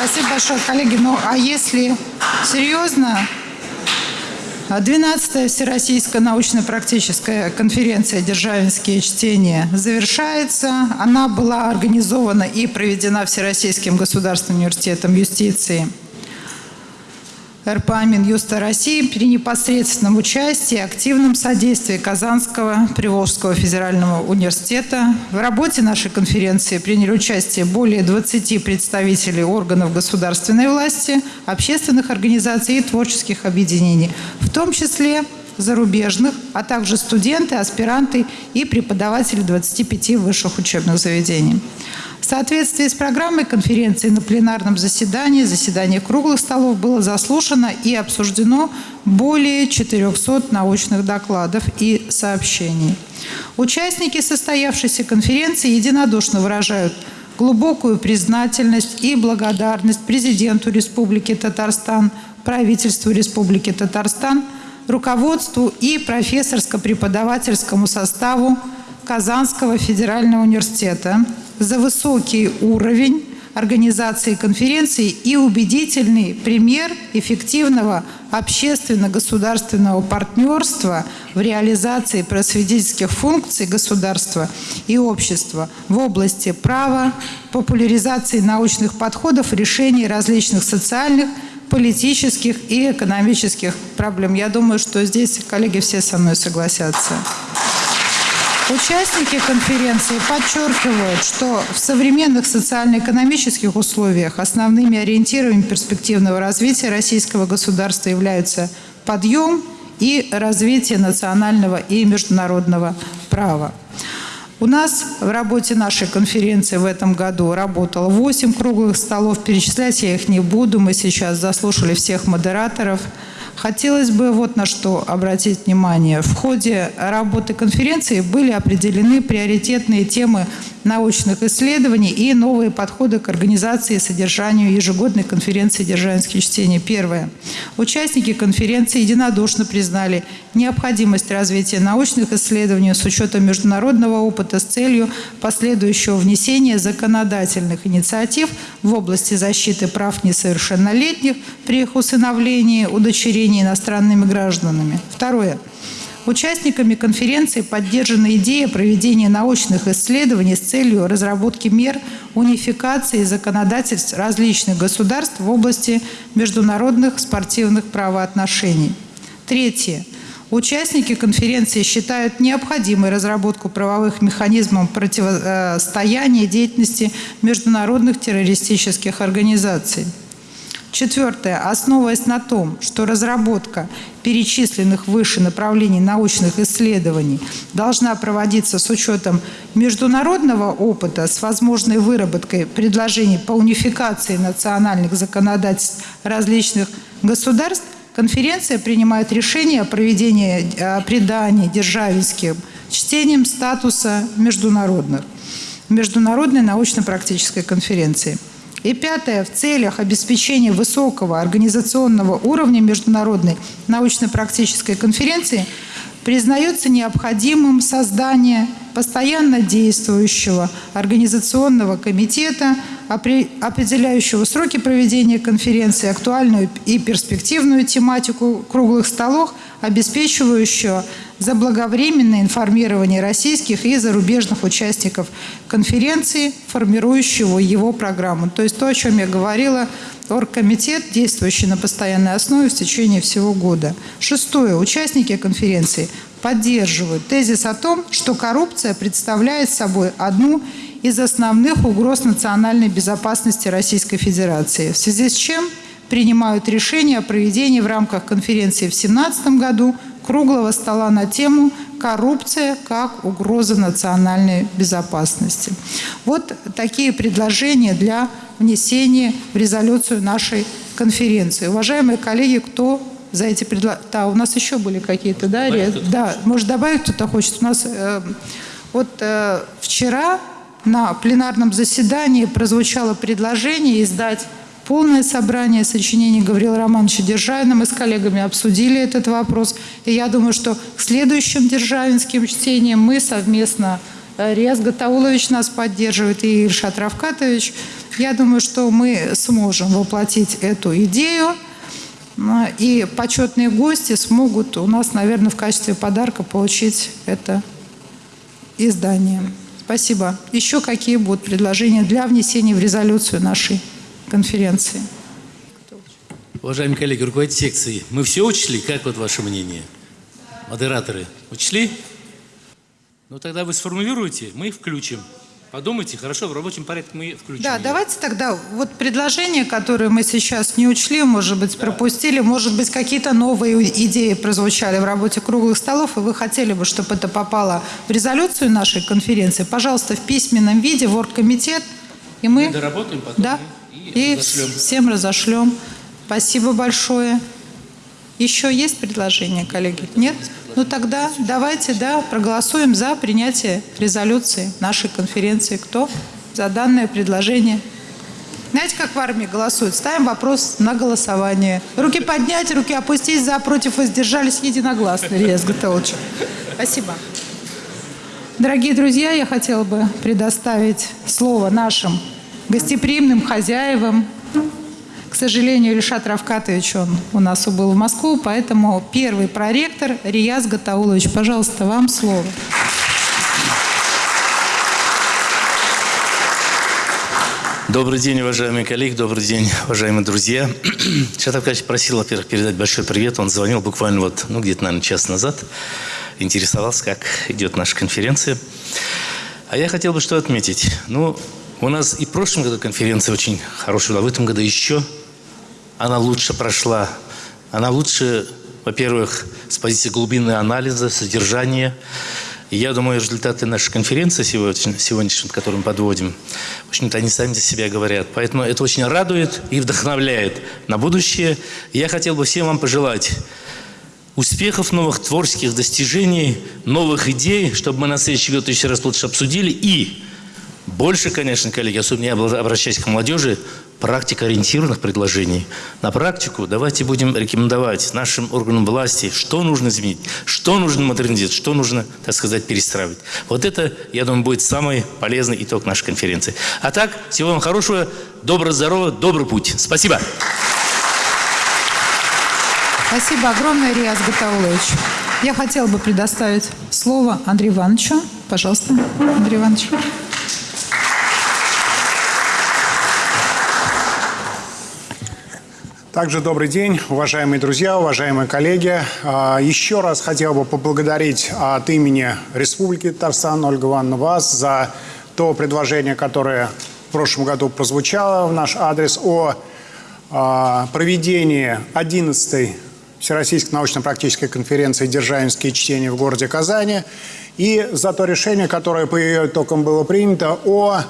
Спасибо большое, коллеги. Ну, а если серьезно, 12-я Всероссийская научно-практическая конференция «Державинские чтения» завершается. Она была организована и проведена Всероссийским государственным университетом юстиции – РПА Минюста России при непосредственном участии активном содействии Казанского Приволжского федерального университета. В работе нашей конференции приняли участие более 20 представителей органов государственной власти, общественных организаций и творческих объединений, в том числе зарубежных, а также студенты, аспиранты и преподаватели 25 высших учебных заведений. В соответствии с программой конференции на пленарном заседании, заседании круглых столов было заслушано и обсуждено более 400 научных докладов и сообщений. Участники состоявшейся конференции единодушно выражают глубокую признательность и благодарность президенту Республики Татарстан, правительству Республики Татарстан, руководству и профессорско-преподавательскому составу Казанского федерального университета за высокий уровень организации конференции и убедительный пример эффективного общественно-государственного партнерства в реализации просветительских функций государства и общества в области права, популяризации научных подходов, решений различных социальных, политических и экономических проблем. Я думаю, что здесь коллеги все со мной согласятся. Участники конференции подчеркивают, что в современных социально-экономических условиях основными ориентирами перспективного развития российского государства являются подъем и развитие национального и международного права. У нас в работе нашей конференции в этом году работало 8 круглых столов. Перечислять я их не буду. Мы сейчас заслушали всех модераторов. Хотелось бы вот на что обратить внимание. В ходе работы конференции были определены приоритетные темы научных исследований и новые подходы к организации и содержанию ежегодной конференции «Державинские чтения». Первое. Участники конференции единодушно признали необходимость развития научных исследований с учетом международного опыта с целью последующего внесения законодательных инициатив в области защиты прав несовершеннолетних при их усыновлении, удочерении иностранными гражданами. Второе. Участниками конференции поддержана идея проведения научных исследований с целью разработки мер унификации законодательств различных государств в области международных спортивных правоотношений. Третье. Участники конференции считают необходимой разработку правовых механизмов противостояния деятельности международных террористических организаций. Четвертое. Основываясь на том, что разработка перечисленных выше направлений научных исследований должна проводиться с учетом международного опыта с возможной выработкой предложений по унификации национальных законодательств различных государств, конференция принимает решение о проведении о придании державинским чтением статуса международных, международной научно-практической конференции. И пятое. В целях обеспечения высокого организационного уровня международной научно-практической конференции признается необходимым создание постоянно действующего организационного комитета, определяющего сроки проведения конференции, актуальную и перспективную тематику круглых столов, обеспечивающего заблаговременное информирование российских и зарубежных участников конференции, формирующего его программу. То есть то, о чем я говорила, оргкомитет, действующий на постоянной основе в течение всего года. Шестое. Участники конференции поддерживают тезис о том, что коррупция представляет собой одну из основных угроз национальной безопасности Российской Федерации, в связи с чем принимают решение о проведении в рамках конференции в 2017 году круглого стола на тему коррупция как угроза национальной безопасности. Вот такие предложения для внесения в резолюцию нашей конференции. Уважаемые коллеги, кто за эти предложения? Да, у нас еще были какие-то, да? Да, может добавить кто-то хочет? У нас э, вот э, вчера на пленарном заседании прозвучало предложение издать полное собрание сочинений Гаврила Романовича Державина. Мы с коллегами обсудили этот вопрос. И я думаю, что к следующим державинским чтениям мы совместно, э, Риас Гатаулович нас поддерживает и Ильшат Равкатович, я думаю, что мы сможем воплотить эту идею. Ну, и почетные гости смогут у нас, наверное, в качестве подарка получить это издание. Спасибо. Еще какие будут предложения для внесения в резолюцию нашей конференции? Уважаемые коллеги, руководитель секции, мы все учли? Как вот ваше мнение? Модераторы, учли? Ну тогда вы сформулируйте, мы их включим. Подумайте, хорошо, в рабочем порядке мы включим. Да, ее. давайте тогда вот предложения, которые мы сейчас не учли, может быть, пропустили, может быть, какие-то новые идеи прозвучали в работе круглых столов, и вы хотели бы, чтобы это попало в резолюцию нашей конференции, пожалуйста, в письменном виде в оргкомитет, и мы... Мы доработаем потом Да, и, разошлем. всем разошлем. Спасибо большое. Еще есть предложения, коллеги? Нет? Ну тогда давайте, да, проголосуем за принятие резолюции нашей конференции. Кто за данное предложение? Знаете, как в армии голосуют? Ставим вопрос на голосование. Руки поднять, руки опустить, за, против, воздержались единогласно. Илья Сготович. Спасибо. Дорогие друзья, я хотела бы предоставить слово нашим гостеприимным хозяевам. К сожалению, Ильшат Равкатович, он у нас убыл в Москву, поэтому первый проректор Рияз Гатаулович, пожалуйста, вам слово. Добрый день, уважаемые коллеги, добрый день, уважаемые друзья. [CLEARS THROAT] Шатов Кач просил, во-первых, передать большой привет. Он звонил буквально вот, ну, где-то, наверное, час назад. Интересовался, как идет наша конференция. А я хотел бы что отметить. Ну, у нас и в прошлом году конференция очень хорошая была, в этом году еще она лучше прошла. Она лучше, во-первых, с позиции глубины анализа, содержания. И я думаю, результаты нашей конференции сегодня, сегодняшней, которую мы подводим, в общем-то, они сами за себя говорят. Поэтому это очень радует и вдохновляет на будущее. Я хотел бы всем вам пожелать успехов, новых творческих достижений, новых идей, чтобы мы на следующий год еще раз лучше обсудили. И больше, конечно, коллеги, особенно я обращаюсь к молодежи, практикоориентированных предложений. На практику давайте будем рекомендовать нашим органам власти, что нужно изменить, что нужно модернизировать, что нужно, так сказать, перестраивать. Вот это, я думаю, будет самый полезный итог нашей конференции. А так, всего вам хорошего, доброго здоровья, добрый путь. Спасибо. Спасибо огромное, Риас Гатаулович. Я хотела бы предоставить слово Андрею Ивановичу. Пожалуйста, Андрей Иванович. Также добрый день, уважаемые друзья, уважаемые коллеги. А, Еще раз хотел бы поблагодарить от имени Республики Татарстан Ольга Ивановна вас за то предложение, которое в прошлом году прозвучало в наш адрес о а, проведении 11-й Всероссийской научно-практической конференции «Державинские чтения» в городе Казани и за то решение, которое по ее итогам было принято о,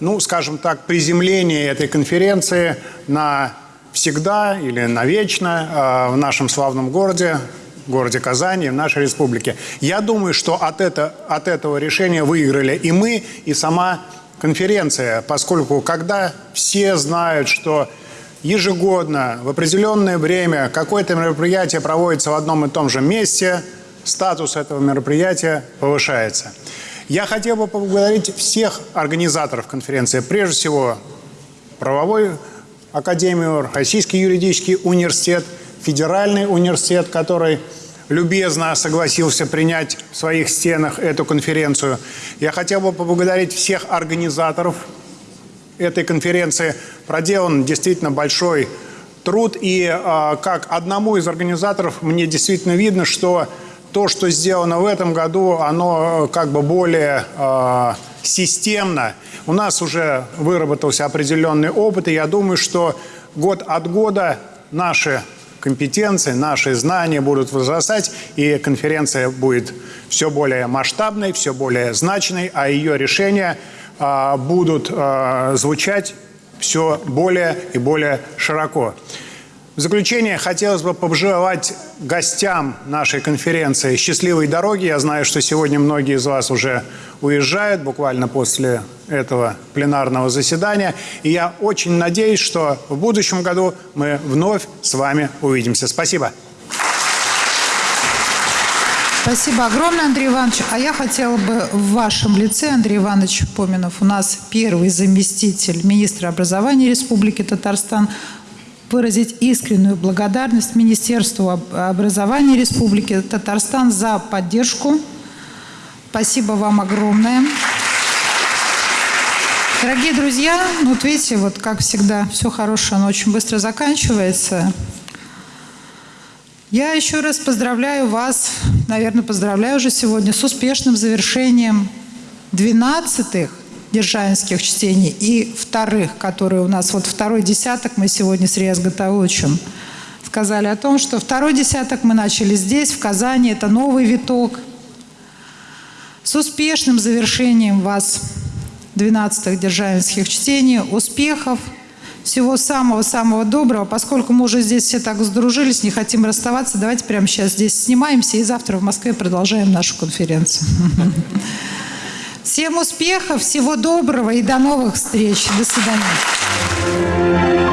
ну, скажем так, приземлении этой конференции на всегда или навечно э, в нашем славном городе, городе Казани, в нашей республике. Я думаю, что от, это, от этого решения выиграли и мы, и сама конференция, поскольку когда все знают, что ежегодно в определенное время какое-то мероприятие проводится в одном и том же месте, статус этого мероприятия повышается. Я хотел бы поблагодарить всех организаторов конференции, прежде всего правовой Академию, Российский юридический университет, Федеральный университет, который любезно согласился принять в своих стенах эту конференцию. Я хотел бы поблагодарить всех организаторов этой конференции. Проделан действительно большой труд. И э, как одному из организаторов мне действительно видно, что то, что сделано в этом году, оно как бы более э, системно. У нас уже выработался определенный опыт, и я думаю, что год от года наши компетенции, наши знания будут возрастать, и конференция будет все более масштабной, все более значной, а ее решения а, будут а, звучать все более и более широко. В заключение хотелось бы пожелать гостям нашей конференции счастливой дороги. Я знаю, что сегодня многие из вас уже уезжают буквально после этого пленарного заседания. И я очень надеюсь, что в будущем году мы вновь с вами увидимся. Спасибо. Спасибо огромное, Андрей Иванович. А я хотела бы в вашем лице, Андрей Иванович Поминов, у нас первый заместитель министра образования Республики Татарстан, выразить искреннюю благодарность Министерству образования Республики Татарстан за поддержку. Спасибо вам огромное. Дорогие друзья, ну вот видите, вот как всегда, все хорошее, оно очень быстро заканчивается. Я еще раз поздравляю вас, наверное, поздравляю уже сегодня с успешным завершением 12-х державинских чтений и вторых, которые у нас, вот второй десяток мы сегодня с Риас сказали о том, что второй десяток мы начали здесь, в Казани, это новый виток. С успешным завершением вас 12-х державинских чтений, успехов, всего самого-самого доброго. Поскольку мы уже здесь все так сдружились, не хотим расставаться, давайте прямо сейчас здесь снимаемся и завтра в Москве продолжаем нашу конференцию. [LAUGHS] Всем успехов, всего доброго и до новых встреч. До свидания.